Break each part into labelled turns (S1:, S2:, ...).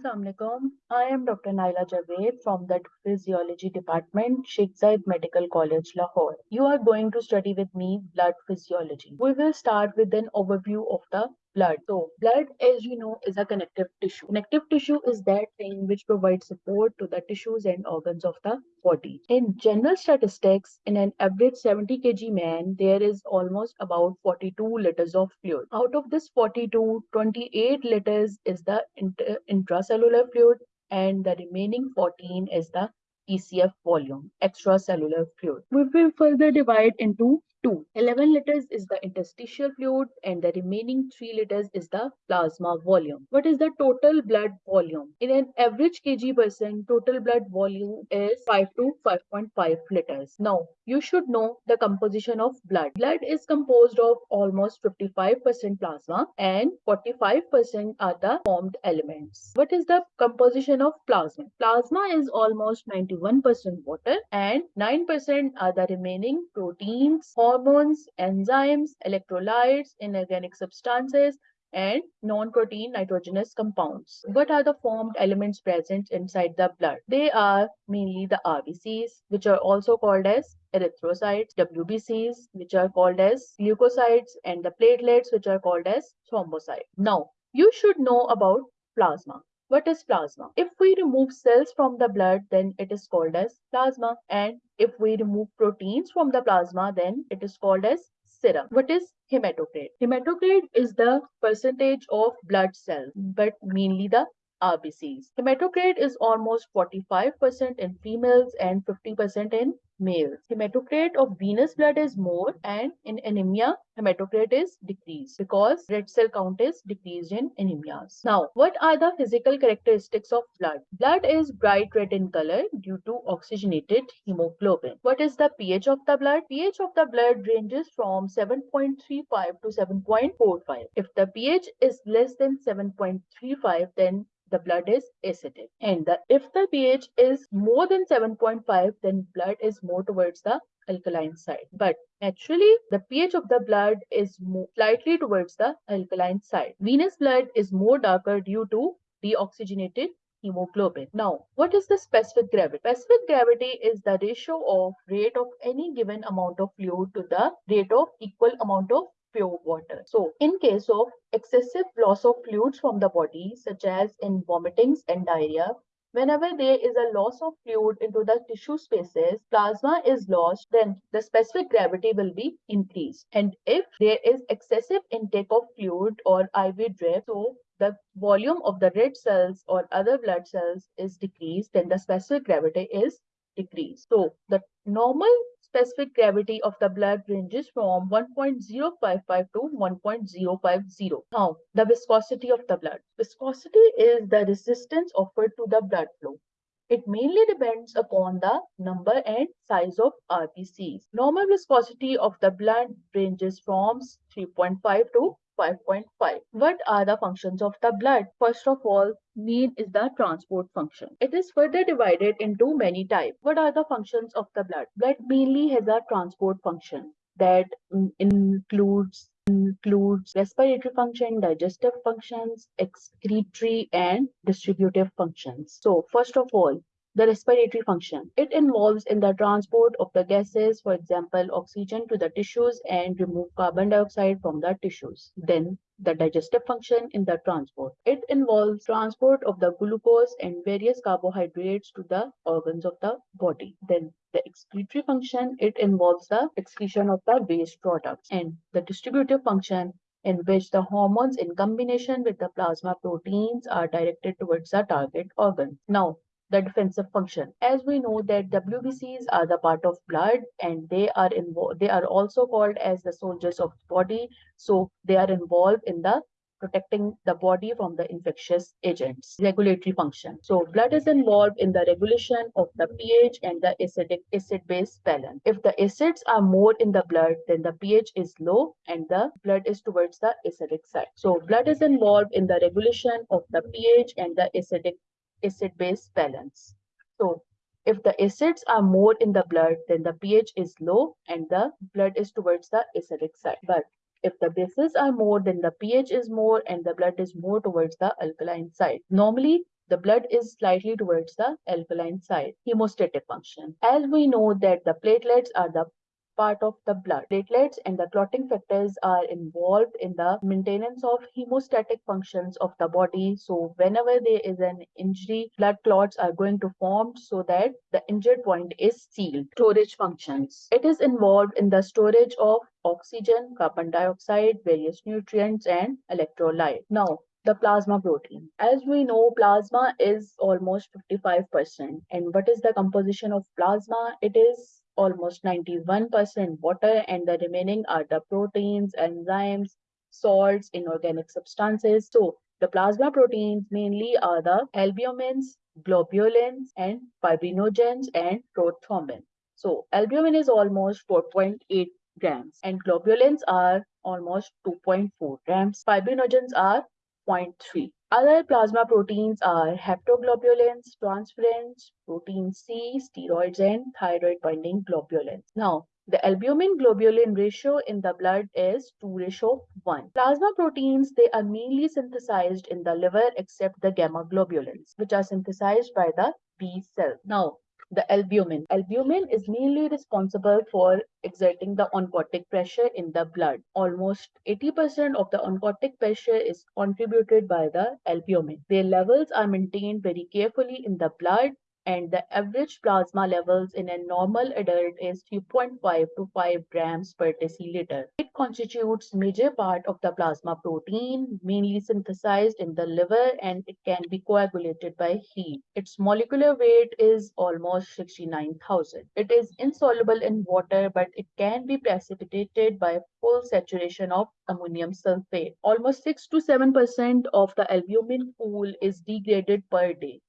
S1: Assalamualaikum. I am Dr. Naila Javed from the Physiology Department, Sheikh Zayed Medical College, Lahore. You are going to study with me blood physiology. We will start with an overview of the blood. So, blood, as you know, is a connective tissue. Connective tissue is that thing which provides support to the tissues and organs of the body. In general statistics, in an average 70 kg man, there is almost about 42 liters of fluid. Out of this 42, 28 liters is the inter intracellular fluid and the remaining 14 is the ECF volume, extracellular fluid. We will further divide into 2. 11 liters is the interstitial fluid and the remaining 3 liters is the plasma volume. What is the total blood volume? In an average kg person, total blood volume is 5 to 5.5 liters. Now, you should know the composition of blood. Blood is composed of almost 55% plasma and 45% are the formed elements. What is the composition of plasma? Plasma is almost 91% water and 9% are the remaining proteins, enzymes, electrolytes, inorganic substances, and non-protein nitrogenous compounds. What are the formed elements present inside the blood? They are mainly the RBCs, which are also called as erythrocytes, WBCs, which are called as leukocytes, and the platelets, which are called as thrombocytes. Now, you should know about plasma. What is plasma? If we remove cells from the blood, then it is called as plasma. And if we remove proteins from the plasma, then it is called as serum. What is hematocrit? Hematocrit is the percentage of blood cells, but mainly the RBCs. Hematocrit is almost 45% in females and 50% in males. Hematocrit of venous blood is more and in anemia, hematocrit is decreased because red cell count is decreased in anemias. Now, what are the physical characteristics of blood? Blood is bright red in color due to oxygenated hemoglobin. What is the pH of the blood? pH of the blood ranges from 7.35 to 7.45. If the pH is less than 7.35, then the blood is acidic. And the, if the pH is more than 7.5, then blood is more towards the alkaline side. But naturally, the pH of the blood is more, slightly towards the alkaline side. Venous blood is more darker due to deoxygenated hemoglobin. Now, what is the specific gravity? Specific gravity is the ratio of rate of any given amount of fluid to the rate of equal amount of pure water. So in case of excessive loss of fluids from the body, such as in vomitings and diarrhea, Whenever there is a loss of fluid into the tissue spaces, plasma is lost, then the specific gravity will be increased. And if there is excessive intake of fluid or IV drip, so the volume of the red cells or other blood cells is decreased, then the specific gravity is decreased. So the normal specific gravity of the blood ranges from 1.055 to 1.050. Now, the viscosity of the blood. Viscosity is the resistance offered to the blood flow. It mainly depends upon the number and size of RBCs. Normal viscosity of the blood ranges from 3.5 to 5.5. What are the functions of the blood? First of all, main is the transport function. It is further divided into many types. What are the functions of the blood? Blood mainly has a transport function that includes includes respiratory function, digestive functions, excretory and distributive functions. So first of all, the respiratory function. It involves in the transport of the gases, for example, oxygen to the tissues and remove carbon dioxide from the tissues. Then the digestive function in the transport. It involves transport of the glucose and various carbohydrates to the organs of the body. Then the excretory function, it involves the excretion of the waste products. And the distributive function in which the hormones in combination with the plasma proteins are directed towards the target organ. Now, the defensive function. As we know that WBCs are the part of blood and they are involved, they are also called as the soldiers of the body. So they are involved in the protecting the body from the infectious agents. Regulatory function. So blood is involved in the regulation of the pH and the acidic acid-base balance. If the acids are more in the blood, then the pH is low and the blood is towards the acidic side. So blood is involved in the regulation of the pH and the acidic acid-base balance. So if the acids are more in the blood, then the pH is low and the blood is towards the acidic side. But if the bases are more, then the pH is more and the blood is more towards the alkaline side. Normally, the blood is slightly towards the alkaline side. Hemostatic function. As we know that the platelets are the part of the blood. Platelets and the clotting factors are involved in the maintenance of hemostatic functions of the body. So whenever there is an injury, blood clots are going to form so that the injured point is sealed. Storage functions. It is involved in the storage of oxygen, carbon dioxide, various nutrients and electrolyte. Now, the plasma protein. As we know, plasma is almost 55%. And what is the composition of plasma? It is almost 91% water and the remaining are the proteins, enzymes, salts, inorganic substances. So the plasma proteins mainly are the albumins, globulins, and fibrinogens and prothrombin. So albumin is almost 4.8 grams and globulins are almost 2.4 grams. Fibrinogens are 0.3. Other plasma proteins are haptoglobulins, transferrins, protein C, steroids, and thyroid binding globulins. Now, the albumin globulin ratio in the blood is 2 ratio 1. Plasma proteins, they are mainly synthesized in the liver except the gamma globulins, which are synthesized by the B cell. Now, the albumin. Albumin is mainly responsible for exerting the oncotic pressure in the blood. Almost 80% of the oncotic pressure is contributed by the albumin. Their levels are maintained very carefully in the blood and the average plasma levels in a normal adult is 3.5 to 5 grams per deciliter. It constitutes major part of the plasma protein, mainly synthesized in the liver and it can be coagulated by heat. Its molecular weight is almost 69,000. It is insoluble in water but it can be precipitated by full saturation of ammonium sulfate. Almost 6 to 7% of the albumin pool is degraded per day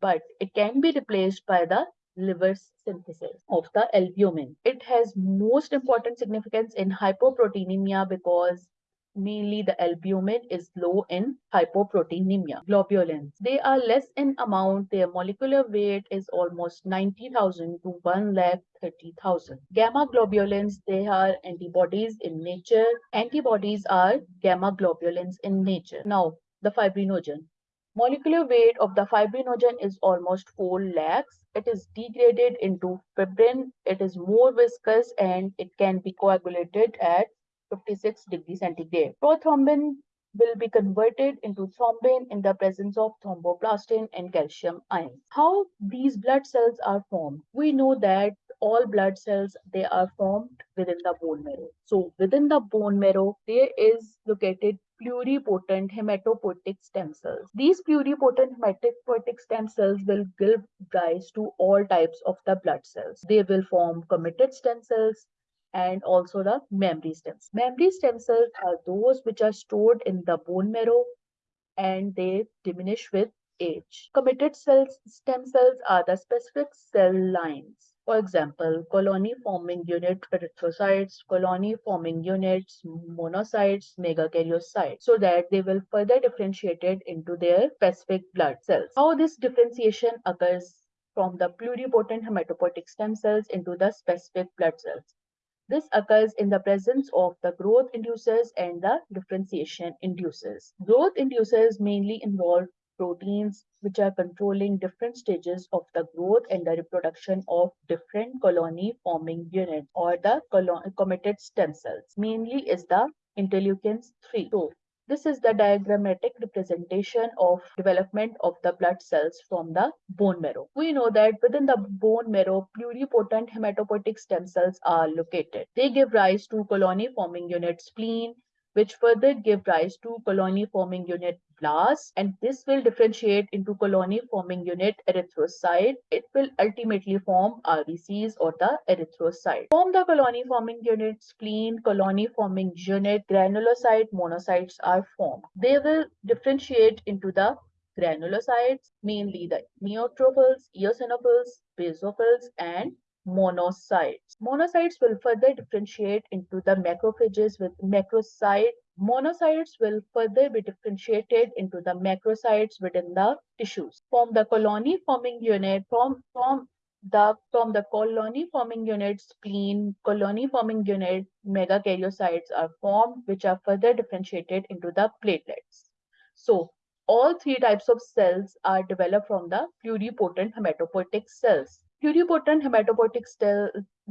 S1: but it can be replaced by the liver synthesis of the albumin. It has most important significance in hypoproteinemia because mainly the albumin is low in hypoproteinemia. Globulins, they are less in amount. Their molecular weight is almost 90,000 to 1 lakh 30,000. Gamma globulins, they are antibodies in nature. Antibodies are gamma globulins in nature. Now, the fibrinogen. Molecular weight of the fibrinogen is almost 4 lakhs. It is degraded into fibrin. It is more viscous and it can be coagulated at 56 degrees centigrade. Prothrombin will be converted into thrombin in the presence of thromboplastin and calcium ions. How these blood cells are formed? We know that all blood cells they are formed within the bone marrow. So within the bone marrow there is located pluripotent hematopoietic stem cells. These pluripotent hematopoietic stem cells will give rise to all types of the blood cells. They will form committed stem cells and also the memory stem cells memory stem cells are those which are stored in the bone marrow and they diminish with age. Committed cells stem cells are the specific cell lines for example, colony-forming unit erythrocytes, colony-forming units, monocytes, megakaryocytes, so that they will further differentiated into their specific blood cells. How this differentiation occurs from the pluripotent hematopoietic stem cells into the specific blood cells. This occurs in the presence of the growth inducers and the differentiation inducers. Growth inducers mainly involve proteins which are controlling different stages of the growth and the reproduction of different colony forming units or the committed stem cells. Mainly is the interleukins 3. So this is the diagrammatic representation of development of the blood cells from the bone marrow. We know that within the bone marrow, pluripotent hematopoietic stem cells are located. They give rise to colony forming units, spleen, which further give rise to colony forming unit blasts and this will differentiate into colony forming unit erythrocyte. It will ultimately form RBCs or the erythrocyte. Form the colony forming unit spleen, colony forming unit, granulocyte, monocytes are formed. They will differentiate into the granulocytes, mainly the neutrophils, eosinophils, basophils, and monocytes. Monocytes will further differentiate into the macrophages with macrocyte. Monocytes will further be differentiated into the macrocytes within the tissues. From the colony forming unit, from, from the from the colony forming unit spleen colony forming unit megakaryocytes are formed which are further differentiated into the platelets so All three types of cells are developed from the pluripotent hematopoietic cells. Pluripotent hematopoietic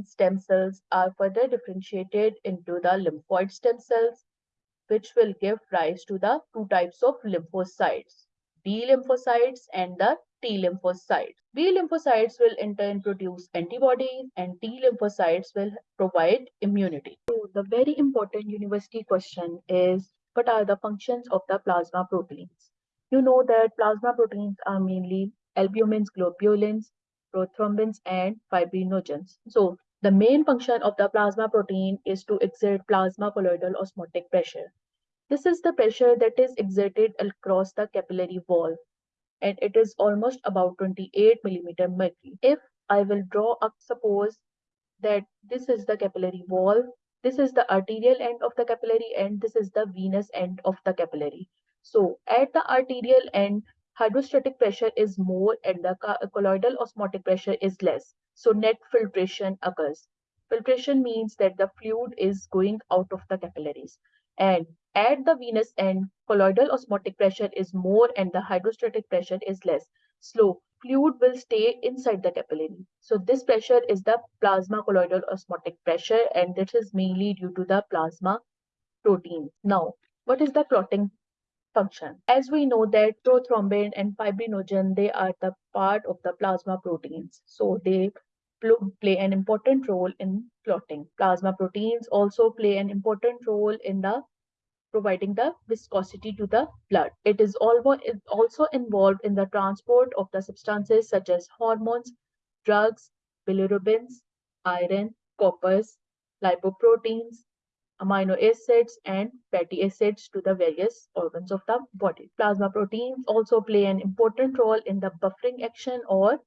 S1: stem cells are further differentiated into the lymphoid stem cells, which will give rise to the two types of lymphocytes, B lymphocytes and the T lymphocytes. B lymphocytes will in turn produce antibodies and T lymphocytes will provide immunity. So the very important university question is what are the functions of the plasma proteins? You know that plasma proteins are mainly albumins, globulins, prothrombins, and fibrinogens. So the main function of the plasma protein is to exert plasma colloidal osmotic pressure. This is the pressure that is exerted across the capillary wall and it is almost about 28 millimeter mercury. If I will draw up, suppose that this is the capillary wall, this is the arterial end of the capillary and this is the venous end of the capillary. So at the arterial end, hydrostatic pressure is more and the colloidal osmotic pressure is less. So net filtration occurs. Filtration means that the fluid is going out of the capillaries. And at the venous end, colloidal osmotic pressure is more and the hydrostatic pressure is less. Slow fluid will stay inside the capillary. So this pressure is the plasma colloidal osmotic pressure and this is mainly due to the plasma protein. Now, what is the clotting function. As we know that prothrombin and fibrinogen, they are the part of the plasma proteins. So they play an important role in clotting. Plasma proteins also play an important role in the providing the viscosity to the blood. It is also involved in the transport of the substances such as hormones, drugs, bilirubins, iron, coppers, lipoproteins, amino acids and fatty acids to the various organs of the body. Plasma proteins also play an important role in the buffering action or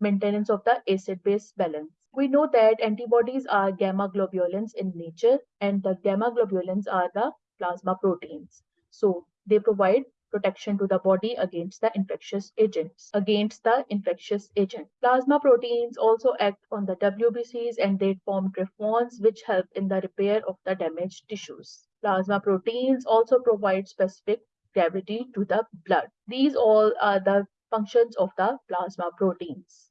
S1: maintenance of the acid-base balance. We know that antibodies are gamma globulins in nature and the gamma globulins are the plasma proteins. So they provide protection to the body against the infectious agents against the infectious agent. Plasma proteins also act on the wbcs and they form trephones which help in the repair of the damaged tissues. Plasma proteins also provide specific gravity to the blood. These all are the functions of the plasma proteins